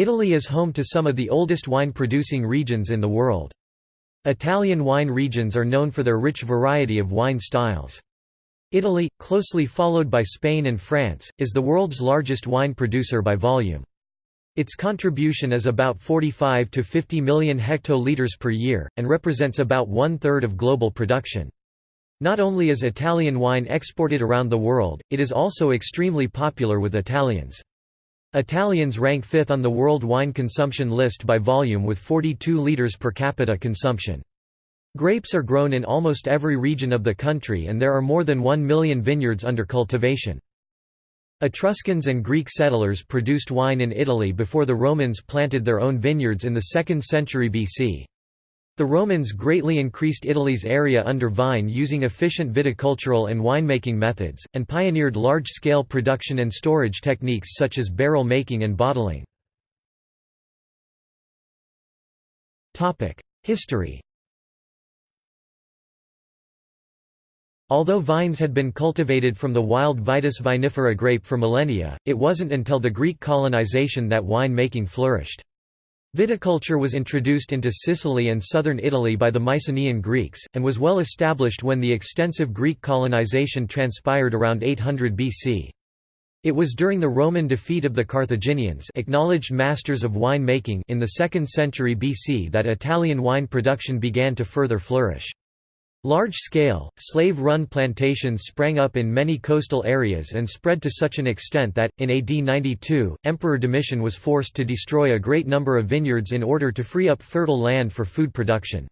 Italy is home to some of the oldest wine-producing regions in the world. Italian wine regions are known for their rich variety of wine styles. Italy, closely followed by Spain and France, is the world's largest wine producer by volume. Its contribution is about 45 to 50 million hectoliters per year, and represents about one-third of global production. Not only is Italian wine exported around the world, it is also extremely popular with Italians. Italians rank fifth on the world wine consumption list by volume with 42 liters per capita consumption. Grapes are grown in almost every region of the country and there are more than 1 million vineyards under cultivation. Etruscans and Greek settlers produced wine in Italy before the Romans planted their own vineyards in the 2nd century BC. The Romans greatly increased Italy's area under vine using efficient viticultural and winemaking methods, and pioneered large-scale production and storage techniques such as barrel making and bottling. History Although vines had been cultivated from the wild Vitis vinifera grape for millennia, it wasn't until the Greek colonization that wine-making flourished. Viticulture was introduced into Sicily and southern Italy by the Mycenaean Greeks, and was well established when the extensive Greek colonization transpired around 800 BC. It was during the Roman defeat of the Carthaginians acknowledged masters of wine making in the 2nd century BC that Italian wine production began to further flourish. Large-scale, slave-run plantations sprang up in many coastal areas and spread to such an extent that, in AD 92, Emperor Domitian was forced to destroy a great number of vineyards in order to free up fertile land for food production.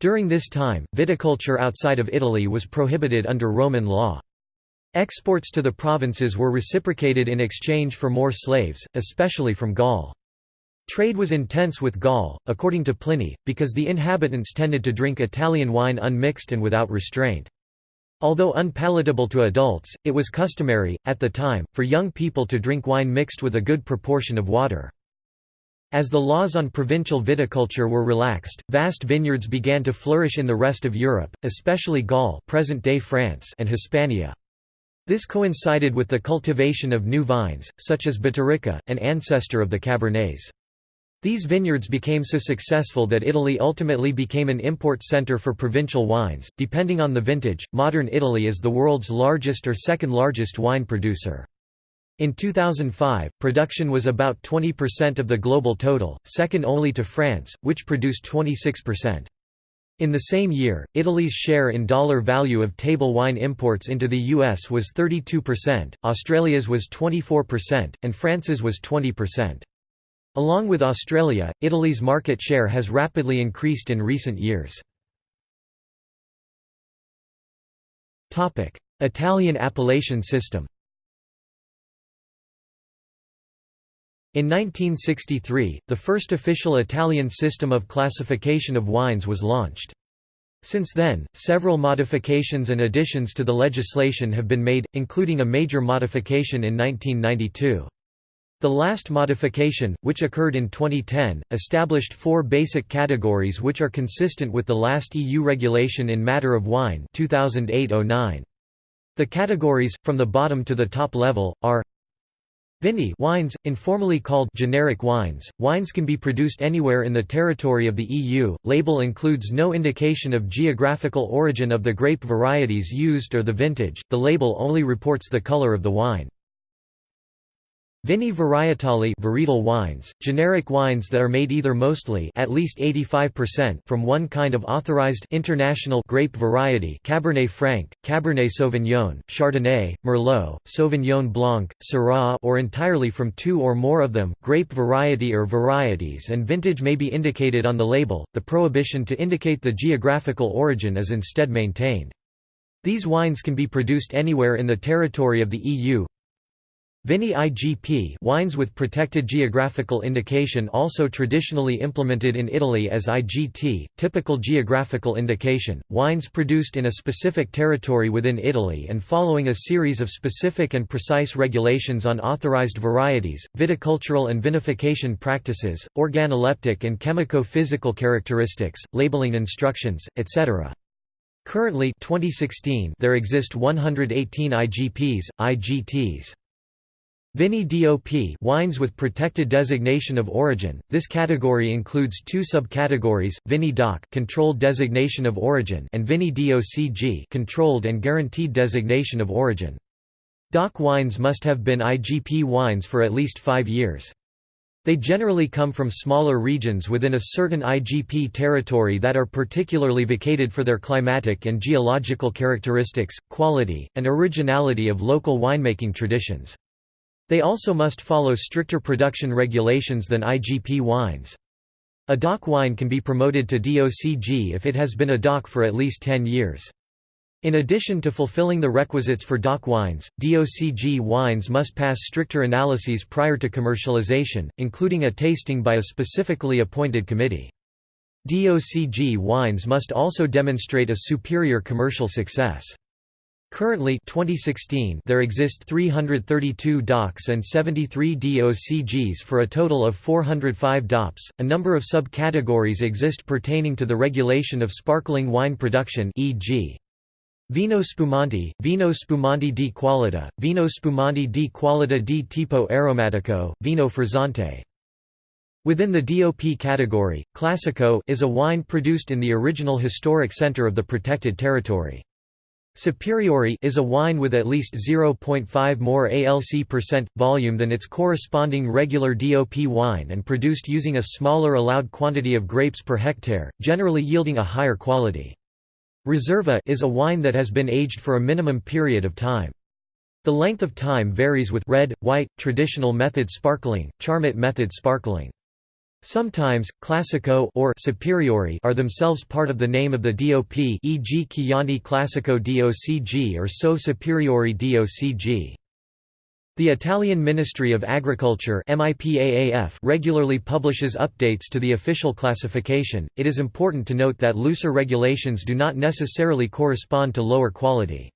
During this time, viticulture outside of Italy was prohibited under Roman law. Exports to the provinces were reciprocated in exchange for more slaves, especially from Gaul. Trade was intense with Gaul, according to Pliny, because the inhabitants tended to drink Italian wine unmixed and without restraint. Although unpalatable to adults, it was customary, at the time, for young people to drink wine mixed with a good proportion of water. As the laws on provincial viticulture were relaxed, vast vineyards began to flourish in the rest of Europe, especially Gaul present-day France and Hispania. This coincided with the cultivation of new vines, such as Biturica, an ancestor of the Cabernets. These vineyards became so successful that Italy ultimately became an import center for provincial wines. Depending on the vintage, modern Italy is the world's largest or second largest wine producer. In 2005, production was about 20% of the global total, second only to France, which produced 26%. In the same year, Italy's share in dollar value of table wine imports into the US was 32%, Australia's was 24%, and France's was 20%. Along with Australia, Italy's market share has rapidly increased in recent years. Italian appellation system In 1963, the first official Italian system of classification of wines was launched. Since then, several modifications and additions to the legislation have been made, including a major modification in 1992. The last modification, which occurred in 2010, established four basic categories which are consistent with the last EU regulation in matter of wine 2008-09. The categories, from the bottom to the top level, are Vini wines, informally called generic wines. Wines can be produced anywhere in the territory of the EU. Label includes no indication of geographical origin of the grape varieties used or the vintage. The label only reports the color of the wine. Vini varietali varietal wines, generic wines that are made either mostly at least 85% from one kind of authorized international grape variety Cabernet Franc, Cabernet Sauvignon, Chardonnay, Merlot, Sauvignon Blanc, Syrah or entirely from two or more of them, grape variety or varieties and vintage may be indicated on the label, the prohibition to indicate the geographical origin is instead maintained. These wines can be produced anywhere in the territory of the EU, Vini IGP wines with protected geographical indication also traditionally implemented in Italy as IGT, typical geographical indication, wines produced in a specific territory within Italy and following a series of specific and precise regulations on authorized varieties, viticultural and vinification practices, organoleptic and chemico-physical characteristics, labeling instructions, etc. Currently 2016 there exist 118 IGPs, IGTs. Vini DOP wines with protected designation of origin. This category includes two subcategories: Vini DOC controlled designation of origin and Vini DOCG controlled and guaranteed designation of origin. DOC wines must have been IGP wines for at least 5 years. They generally come from smaller regions within a certain IGP territory that are particularly vacated for their climatic and geological characteristics, quality, and originality of local winemaking traditions. They also must follow stricter production regulations than IGP wines. A DOC wine can be promoted to DOCG if it has been a DOC for at least 10 years. In addition to fulfilling the requisites for DOC wines, DOCG wines must pass stricter analyses prior to commercialization, including a tasting by a specifically appointed committee. DOCG wines must also demonstrate a superior commercial success. Currently 2016 there exist 332 DOCs and 73 DOCGs for a total of 405 DOPs. A number of subcategories exist pertaining to the regulation of sparkling wine production e.g. Vino spumante, Vino spumante di qualità, Vino spumante di qualità di tipo aromatico, Vino frizzante. Within the DOP category, Classico is a wine produced in the original historic center of the protected territory. Superiore is a wine with at least 0.5 more ALC percent volume than its corresponding regular DOP wine and produced using a smaller allowed quantity of grapes per hectare, generally yielding a higher quality. Riserva is a wine that has been aged for a minimum period of time. The length of time varies with red, white, traditional method sparkling, Charmat method sparkling. Sometimes, Classico or Superiore are themselves part of the name of the DOP e.g. Chianti Classico DOCG or Soave Superiore DOCG. The Italian Ministry of Agriculture regularly publishes updates to the official classification. It is important to note that looser regulations do not necessarily correspond to lower quality.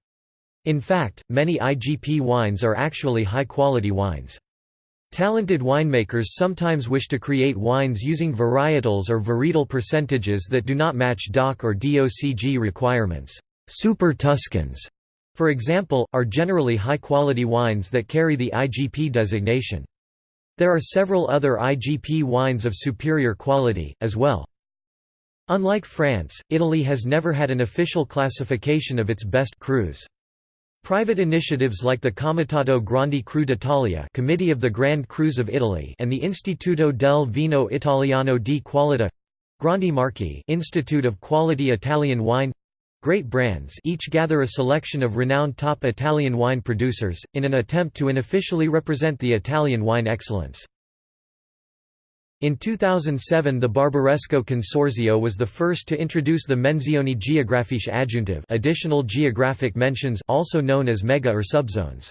In fact, many IGP wines are actually high-quality wines. Talented winemakers sometimes wish to create wines using varietals or varietal percentages that do not match DOC or DOCG requirements. Super Tuscans, for example, are generally high-quality wines that carry the IGP designation. There are several other IGP wines of superior quality, as well. Unlike France, Italy has never had an official classification of its best crus. Private initiatives like the Comitato Grandi Cru d'Italia Committee of the Grand Crus of Italy and the Istituto del Vino Italiano di Qualità Grandi Marchi Institute of Quality Italian Wine Great brands each gather a selection of renowned top Italian wine producers, in an attempt to unofficially represent the Italian wine excellence. In 2007 the Barbaresco Consorzio was the first to introduce the Menzioni Geografiche Aggiuntive additional geographic mentions also known as mega or subzones.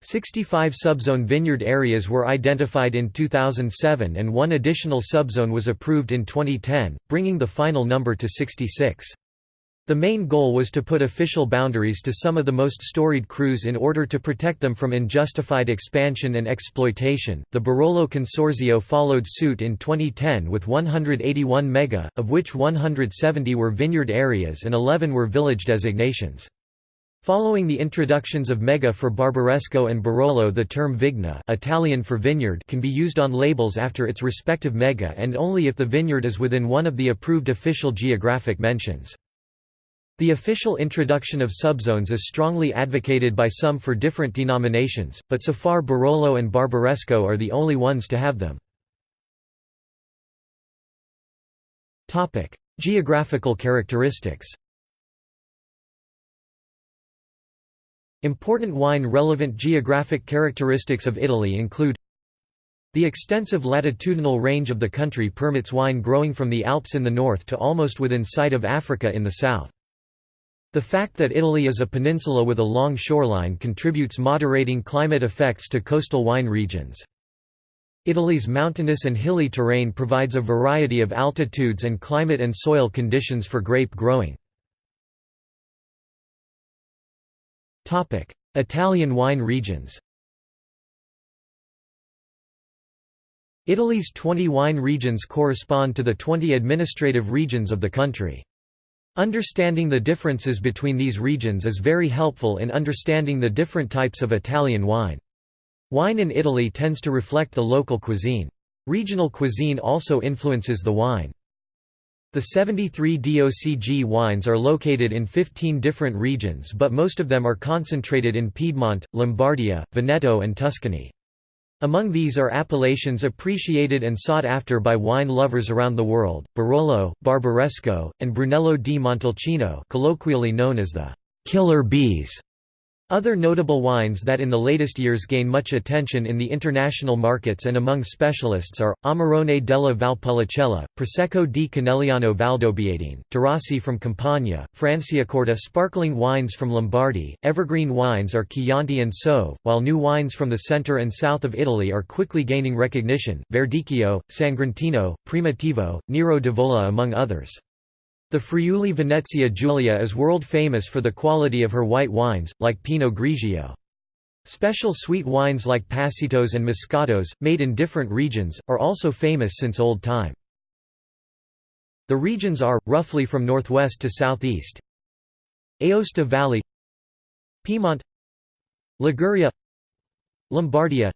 65 subzone vineyard areas were identified in 2007 and one additional subzone was approved in 2010, bringing the final number to 66. The main goal was to put official boundaries to some of the most storied crus in order to protect them from unjustified expansion and exploitation. The Barolo Consorzio followed suit in 2010 with 181 mega, of which 170 were vineyard areas and 11 were village designations. Following the introductions of mega for Barbaresco and Barolo the term vigna Italian for vineyard can be used on labels after its respective mega and only if the vineyard is within one of the approved official geographic mentions. The official introduction of subzones is strongly advocated by some for different denominations, but so far Barolo and Barbaresco are the only ones to have them. Geographical characteristics Important wine-relevant geographic characteristics of Italy include the extensive latitudinal range of the country permits wine growing from the Alps in the north to almost within sight of Africa in the south. The fact that Italy is a peninsula with a long shoreline contributes moderating climate effects to coastal wine regions. Italy's mountainous and hilly terrain provides a variety of altitudes and climate and soil conditions for grape growing. Italian wine regions Italy's 20 wine regions correspond to the 20 administrative regions of the country. Understanding the differences between these regions is very helpful in understanding the different types of Italian wine. Wine in Italy tends to reflect the local cuisine. Regional cuisine also influences the wine. The 73 DOCG wines are located in 15 different regions but most of them are concentrated in Piedmont, Lombardia, Veneto and Tuscany. Among these are appellations appreciated and sought after by wine lovers around the world, Barolo, Barbaresco, and Brunello di Montalcino colloquially known as the «killer bees» Other notable wines that in the latest years gain much attention in the international markets and among specialists are, Amarone della Valpolicella, Prosecco di Conegliano Valdobbiadene, Taurasi from Campania, Franciacorta sparkling wines from Lombardy, evergreen wines are Chianti and Soave, while new wines from the centre and south of Italy are quickly gaining recognition, Verdicchio, Sagrantino, Primitivo, Nero d'Avola among others. The Friuli Venezia Giulia is world famous for the quality of her white wines, like Pinot Grigio. Special sweet wines like Passitos and Moscatos, made in different regions, are also famous since old time. The regions are, roughly from northwest to southeast Aosta Valley Piedmont Liguria Lombardia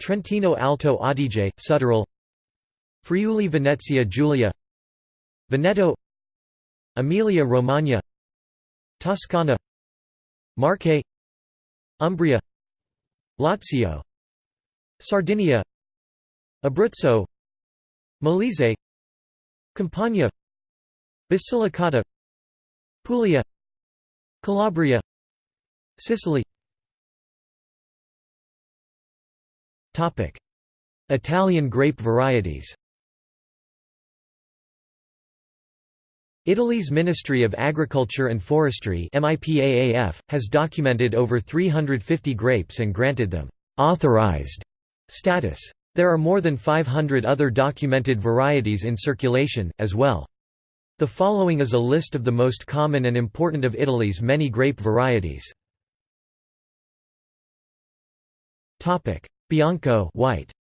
Trentino Alto Adige, Südtirol Friuli Venezia Giulia Veneto Emilia-Romagna Toscana Marche Umbria Lazio Sardinia Abruzzo Molise Campania Basilicata Puglia Calabria Sicily. Italian grape varieties Italy's Ministry of Agriculture and Forestry has documented over 350 grapes and granted them «authorized» status. There are more than 500 other documented varieties in circulation, as well. The following is a list of the most common and important of Italy's many grape varieties. Bianco white.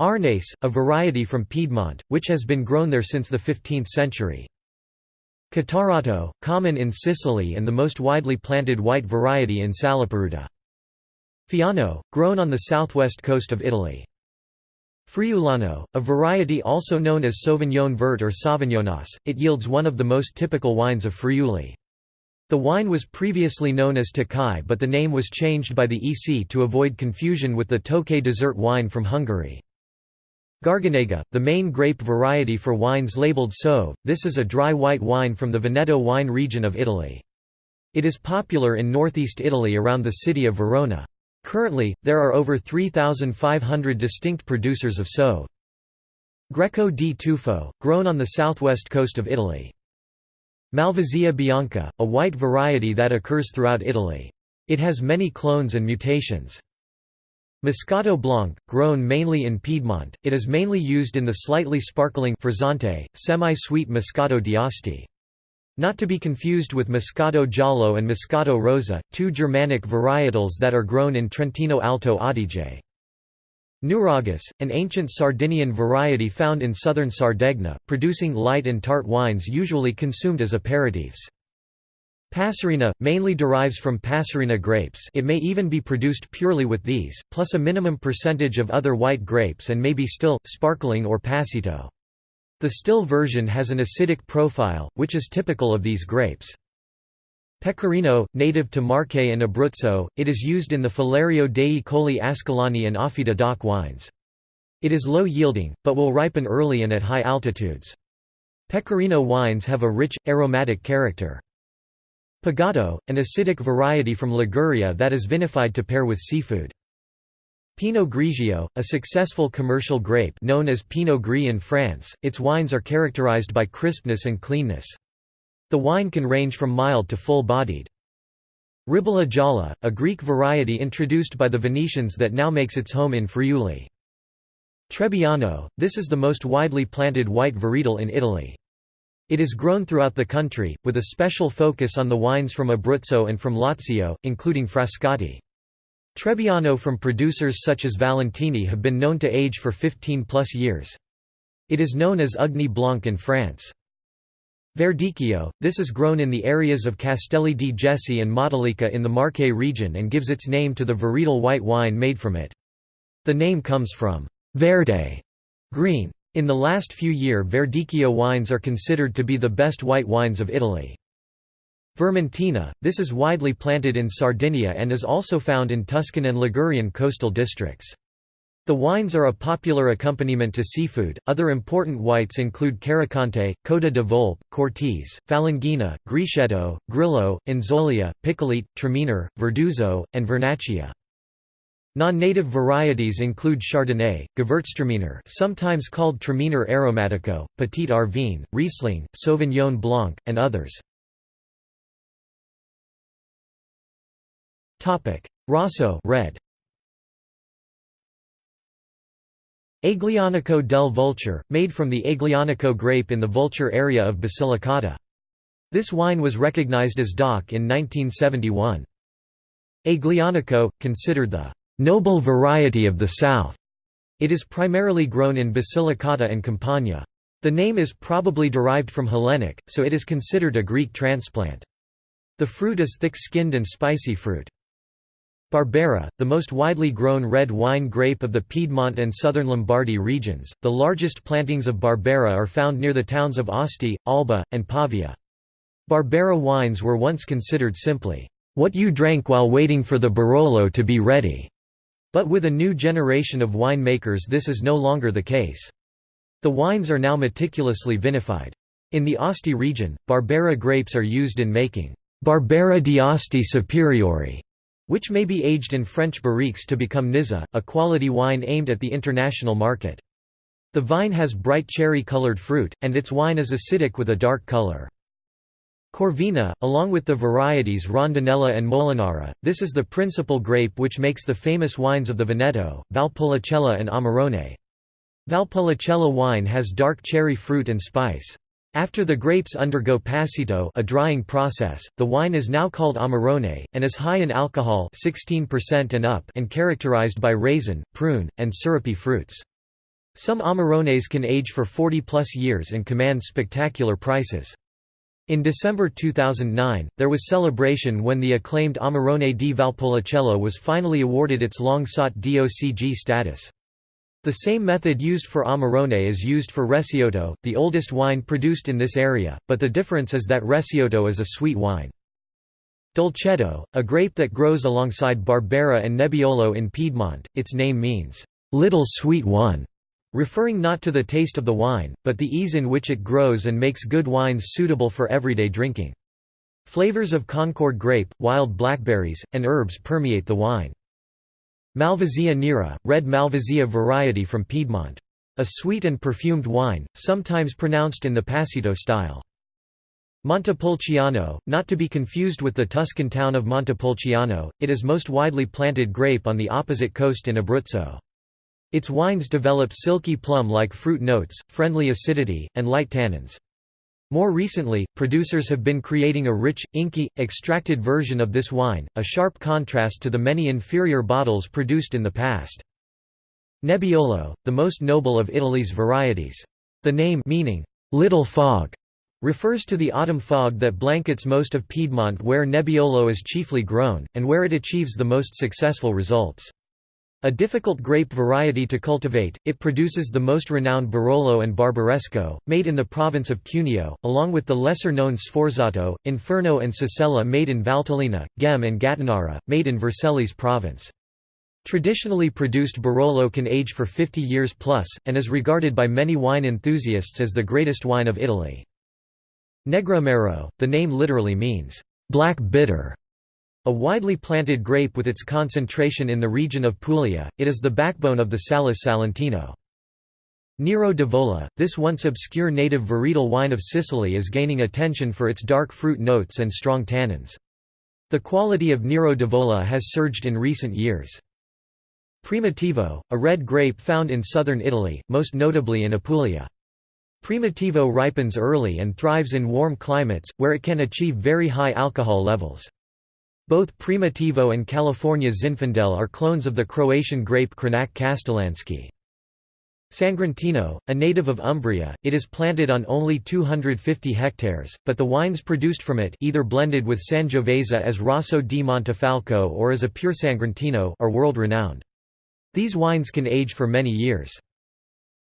Arneis, a variety from Piedmont, which has been grown there since the 15th century. Catarratto, common in Sicily and the most widely planted white variety in Salaparuta. Fiano, grown on the southwest coast of Italy. Friulano, a variety also known as Sauvignon Vert or Sauvignonasse, it yields one of the most typical wines of Friuli. The wine was previously known as Tocai but the name was changed by the EC to avoid confusion with the Tokay dessert wine from Hungary. Garganega, the main grape variety for wines labeled Soave, this is a dry white wine from the Veneto wine region of Italy. It is popular in northeast Italy around the city of Verona. Currently, there are over 3,500 distinct producers of Soave. Greco di Tufo, grown on the southwest coast of Italy. Malvasia bianca, a white variety that occurs throughout Italy. It has many clones and mutations. Moscato Blanc, grown mainly in Piedmont, it is mainly used in the slightly sparkling frizzante, semi-sweet Moscato d'Asti. Not to be confused with Moscato Giallo and Moscato Rosa, two Germanic varietals that are grown in Trentino Alto Adige. Nuragus, an ancient Sardinian variety found in southern Sardegna, producing light and tart wines usually consumed as aperitifs. Passerina, mainly derives from Passerina grapes it may even be produced purely with these, plus a minimum percentage of other white grapes and may be still, sparkling or passito. The still version has an acidic profile, which is typical of these grapes. Pecorino, native to Marche and Abruzzo, it is used in the Falerio dei Colli Ascolani and Offida DOC wines. It is low-yielding, but will ripen early and at high altitudes. Pecorino wines have a rich, aromatic character. Pigato, an acidic variety from Liguria that is vinified to pair with seafood. Pinot Grigio, a successful commercial grape known as Pinot Gris in France, its wines are characterized by crispness and cleanness. The wine can range from mild to full-bodied. Ribolla Gialla, a Greek variety introduced by the Venetians that now makes its home in Friuli. Trebbiano, this is the most widely planted white varietal in Italy. It is grown throughout the country, with a special focus on the wines from Abruzzo and from Lazio, including Frascati. Trebbiano from producers such as Valentini have been known to age for 15 plus years. It is known as Ugni Blanc in France. Verdicchio, this is grown in the areas of Castelli di Jesi and Matelica in the Marche region and gives its name to the varietal white wine made from it. The name comes from «verde» green. In the last few year Verdicchio wines are considered to be the best white wines of Italy. Vermentino, this is widely planted in Sardinia and is also found in Tuscan and Ligurian coastal districts. The wines are a popular accompaniment to seafood. Other important whites include Carricante, Coda de Volpe, Cortese, Falanghina, Grechetto, Grillo, Inzolia, Piccolite, Traminer, Verduzzo, and Vernaccia. Non-native varieties include Chardonnay, Gewürztraminer sometimes called Traminer aromatico, Petite Arvine, Riesling, Sauvignon Blanc, and others. Rosso red. Aglianico del Vulture, made from the Aglianico grape in the Vulture area of Basilicata. This wine was recognized as DOC in 1971. Aglianico, considered the «noble variety of the South», it is primarily grown in Basilicata and Campania. The name is probably derived from Hellenic, so it is considered a Greek transplant. The fruit is thick-skinned and spicy fruit. Barbera, the most widely grown red wine grape of the Piedmont and southern Lombardy regions, the largest plantings of Barbera are found near the towns of Asti, Alba, and Pavia. Barbera wines were once considered simply, "...what you drank while waiting for the Barolo to be ready." But with a new generation of winemakers this is no longer the case. The wines are now meticulously vinified. In the Asti region, Barbera grapes are used in making Barbera di Asti Superiore which may be aged in French barriques to become Nizza, a quality wine aimed at the international market. The vine has bright cherry-colored fruit, and its wine is acidic with a dark color. Corvina, along with the varieties Rondinella and Molinara, this is the principal grape which makes the famous wines of the Veneto, Valpolicella and Amarone. Valpolicella wine has dark cherry fruit and spice. After the grapes undergo passito a drying process, the wine is now called Amarone, and is high in alcohol 16% and up and characterized by raisin, prune, and syrupy fruits. Some Amarones can age for 40-plus years and command spectacular prices. In December 2009, there was celebration when the acclaimed Amarone di Valpolicella was finally awarded its long-sought DOCG status. The same method used for Amarone is used for Recioto, the oldest wine produced in this area, but the difference is that Recioto is a sweet wine. Dolcetto, a grape that grows alongside Barbera and Nebbiolo in Piedmont, its name means, "...little sweet one", referring not to the taste of the wine, but the ease in which it grows and makes good wines suitable for everyday drinking. Flavors of Concord grape, wild blackberries, and herbs permeate the wine. Malvasia nera, red Malvasia variety from Piedmont. A sweet and perfumed wine, sometimes pronounced in the Passito style. Montepulciano, not to be confused with the Tuscan town of Montepulciano, it is most widely planted grape on the opposite coast in Abruzzo. Its wines develop silky plum-like fruit notes, friendly acidity, and light tannins. More recently, producers have been creating a rich, inky, extracted version of this wine, a sharp contrast to the many inferior bottles produced in the past. Nebbiolo, the most noble of Italy's varieties. The name meaning, little fog, refers to the autumn fog that blankets most of Piedmont where Nebbiolo is chiefly grown, and where it achieves the most successful results. A difficult grape variety to cultivate, it produces the most renowned Barolo and Barbaresco, made in the province of Cuneo, along with the lesser-known Sforzato, Inferno and Sassella made in Valtellina, Ghemme and Gattinara, made in Vercelli's province. Traditionally produced Barolo can age for 50 years plus, and is regarded by many wine enthusiasts as the greatest wine of Italy. Negramaro, the name literally means, black bitter, a widely planted grape with its concentration in the region of Puglia, it is the backbone of the Salice Salentino. Nero d'Avola, this once obscure native varietal wine of Sicily is gaining attention for its dark fruit notes and strong tannins. The quality of Nero d'Avola has surged in recent years. Primitivo, a red grape found in southern Italy, most notably in Apulia. Primitivo ripens early and thrives in warm climates, where it can achieve very high alcohol levels. Both Primitivo and California Zinfandel are clones of the Croatian grape Crljenak Kaštelanski. Sagrantino, a native of Umbria, it is planted on only 250 hectares, but the wines produced from it either blended with Sangiovese as Rosso di Montefalco or as a pure Sagrantino are world-renowned. These wines can age for many years.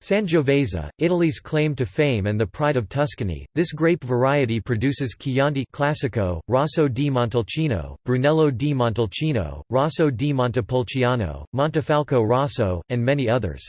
Sangiovese, Italy's claim to fame and the pride of Tuscany, this grape variety produces Chianti Classico, Rosso di Montalcino, Brunello di Montalcino, Rosso di Montepulciano, Montefalco Rosso, and many others.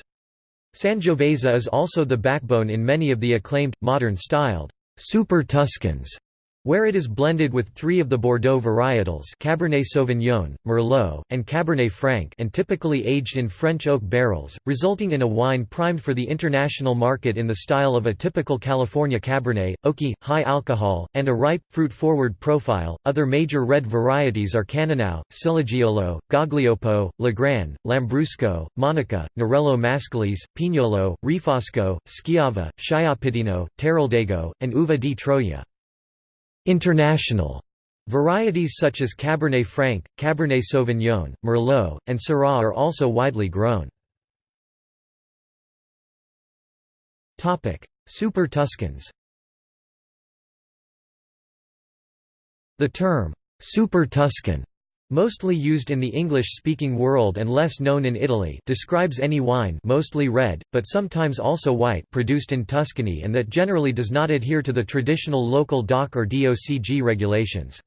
Sangiovese is also the backbone in many of the acclaimed, modern-styled, Super Tuscans where it is blended with three of the Bordeaux varietals Cabernet Sauvignon, Merlot, and Cabernet Franc and typically aged in French oak barrels, resulting in a wine primed for the international market in the style of a typical California Cabernet, oaky, high alcohol, and a ripe, fruit-forward profile. Other major red varieties are Cannonau, Ciliegiolo, Gaglioppo, Lagrein, Lambrusco, Monica, Nerello Mascalese, Pignolo, Refosco, Schiava, Schioppettino, Teroldego, and Uva di Troia. International. Varieties such as Cabernet Franc, Cabernet Sauvignon, Merlot, and Syrah are also widely grown. Super Tuscans. The term, Super Tuscan mostly used in the English-speaking world and less known in Italy describes any wine mostly red, but sometimes also white produced in Tuscany and that generally does not adhere to the traditional local DOC or DOCG regulations.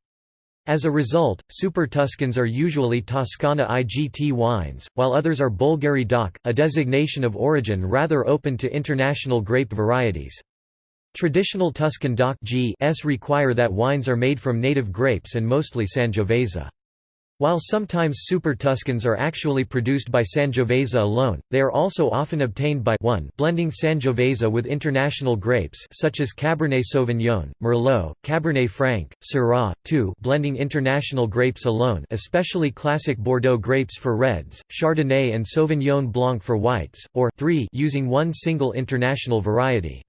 As a result, Super Tuscans are usually Toscana IGT wines, while others are Bolgheri DOC, a designation of origin rather open to international grape varieties. Traditional Tuscan DOC s require that wines are made from native grapes and mostly Sangiovese. While sometimes Super Tuscans are actually produced by Sangiovese alone, they are also often obtained by 1 blending Sangiovese with international grapes such as Cabernet Sauvignon, Merlot, Cabernet Franc, Syrah, 2 blending international grapes alone especially classic Bordeaux grapes for reds, Chardonnay and Sauvignon Blanc for whites, or 3 using one single international variety.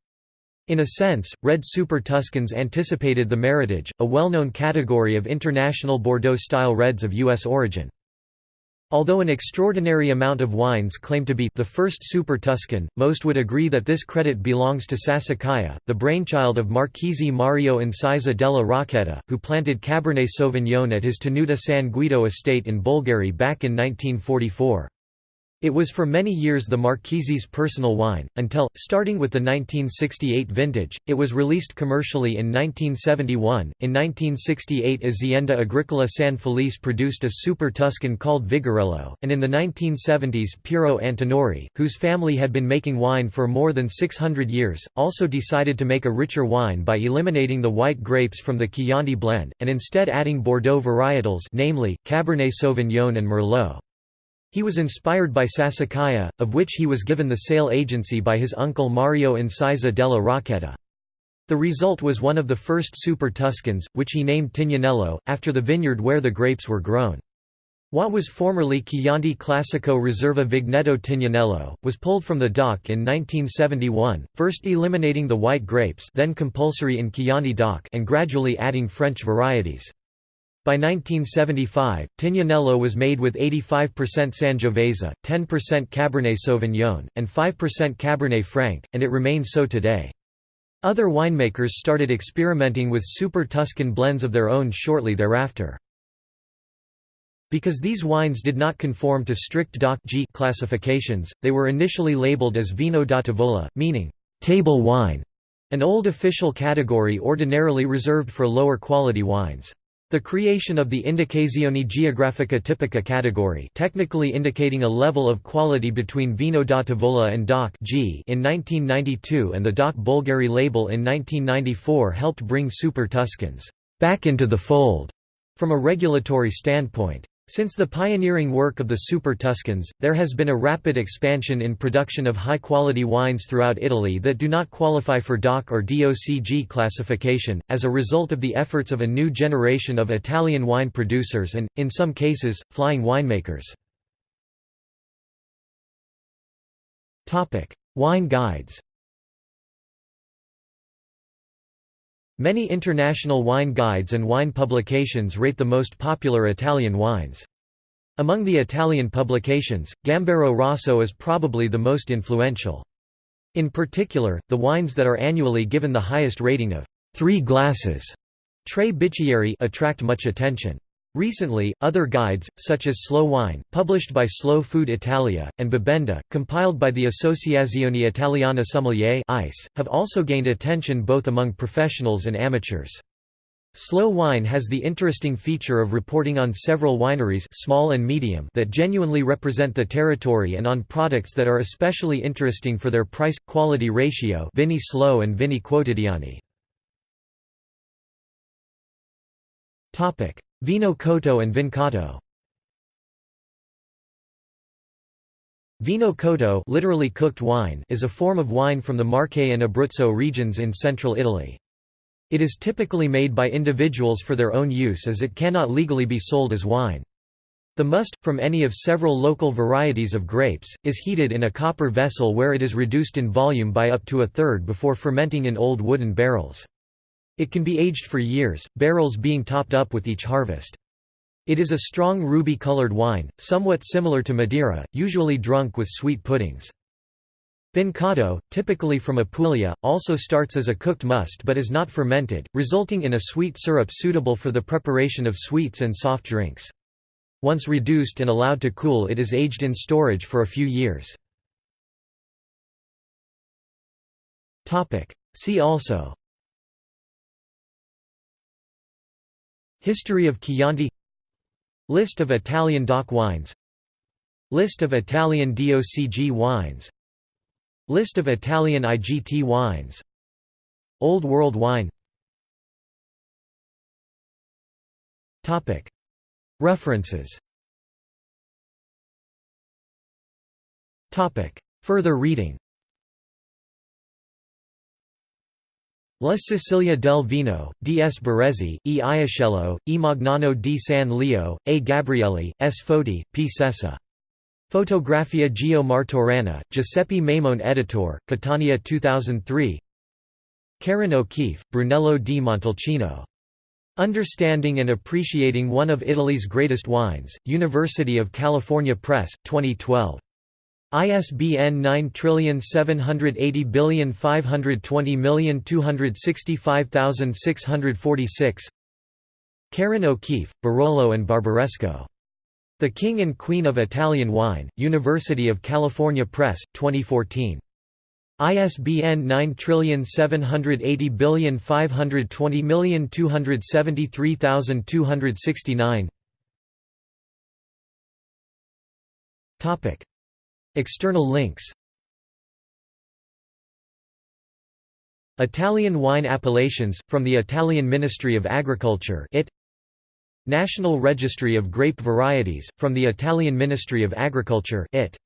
In a sense, red Super Tuscans anticipated the Meritage, a well-known category of international Bordeaux-style reds of U.S. origin. Although an extraordinary amount of wines claim to be the first Super Tuscan, most would agree that this credit belongs to Sassicaia, the brainchild of Marchese Mario Incisa della Rocchetta, who planted Cabernet Sauvignon at his Tenuta San Guido estate in Bolgheri back in 1944. It was for many years the Marchese's personal wine, until, starting with the 1968 vintage, it was released commercially in 1971. In 1968, Azienda Agricola San Felice produced a Super Tuscan called Vigorello, and in the 1970s, Piero Antinori, whose family had been making wine for more than 600 years, also decided to make a richer wine by eliminating the white grapes from the Chianti blend, and instead adding Bordeaux varietals, namely, Cabernet Sauvignon and Merlot. He was inspired by Sassicaia, of which he was given the sale agency by his uncle Mario Incisa della Rocchetta. The result was one of the first Super Tuscans, which he named Tignanello, after the vineyard where the grapes were grown. What was formerly Chianti Classico Riserva Vigneto Tignanello, was pulled from the DOC in 1971, first eliminating the white grapes then compulsory in Chianti DOC and gradually adding French varieties. By 1975, Tignanello was made with 85% Sangiovese, 10% Cabernet Sauvignon, and 5% Cabernet Franc, and it remains so today. Other winemakers started experimenting with super Tuscan blends of their own shortly thereafter. Because these wines did not conform to strict DOC G classifications, they were initially labeled as vino da tavola, meaning table wine, an old official category ordinarily reserved for lower quality wines. The creation of the Indicazione Geografica Tipica category technically indicating a level of quality between Vino da Tavola and DOC G in 1992 and the DOC Bolgheri label in 1994 helped bring Super Tuscans back into the fold from a regulatory standpoint. Since the pioneering work of the Super Tuscans, there has been a rapid expansion in production of high-quality wines throughout Italy that do not qualify for DOC or DOCG classification, as a result of the efforts of a new generation of Italian wine producers and, in some cases, flying winemakers. Wine guides Many international wine guides and wine publications rate the most popular Italian wines. Among the Italian publications, Gambero Rosso is probably the most influential. In particular, the wines that are annually given the highest rating of three glasses Tre Bicchieri attract much attention. Recently, other guides, such as Slow Wine, published by Slow Food Italia, and Bibenda, compiled by the Associazione Italiana Sommelier ICE, have also gained attention both among professionals and amateurs. Slow Wine has the interesting feature of reporting on several wineries small and medium that genuinely represent the territory and on products that are especially interesting for their price-quality ratio Vini Slow and Vini Quotidiani. Vino Cotto and Vincotto Vino Cotto literally cooked wine is a form of wine from the Marche and Abruzzo regions in central Italy. It is typically made by individuals for their own use as it cannot legally be sold as wine. The must, from any of several local varieties of grapes, is heated in a copper vessel where it is reduced in volume by up to a third before fermenting in old wooden barrels. It can be aged for years, barrels being topped up with each harvest. It is a strong ruby-colored wine, somewhat similar to Madeira, usually drunk with sweet puddings. Vincotto, typically from Apulia, also starts as a cooked must but is not fermented, resulting in a sweet syrup suitable for the preparation of sweets and soft drinks. Once reduced and allowed to cool it is aged in storage for a few years. See also History of Chianti. List of Italian DOC wines. List of Italian DOCG wines. List of Italian IGT wines. Old World wine. References. Further reading La Sicilia del Vino, D. S. Barezzi, E. Iascello, E. Magnano di San Leo, A. Gabrielli, S. Foti, P. Sessa. Fotografia Gio Martorana, Giuseppe Maimone Editor, Catania 2003 Kerin O'Keefe, Brunello di Montalcino. Understanding and Appreciating One of Italy's Greatest Wines, University of California Press, 2012. ISBN 9780520265646 Kerin O'Keefe, Barolo and Barbaresco. The King and Queen of Italian Wine, University of California Press, 2014. ISBN 9780520273269 External links. Italian wine appellations, from the Italian Ministry of Agriculture it National Registry of Grape Varieties, from the Italian Ministry of Agriculture it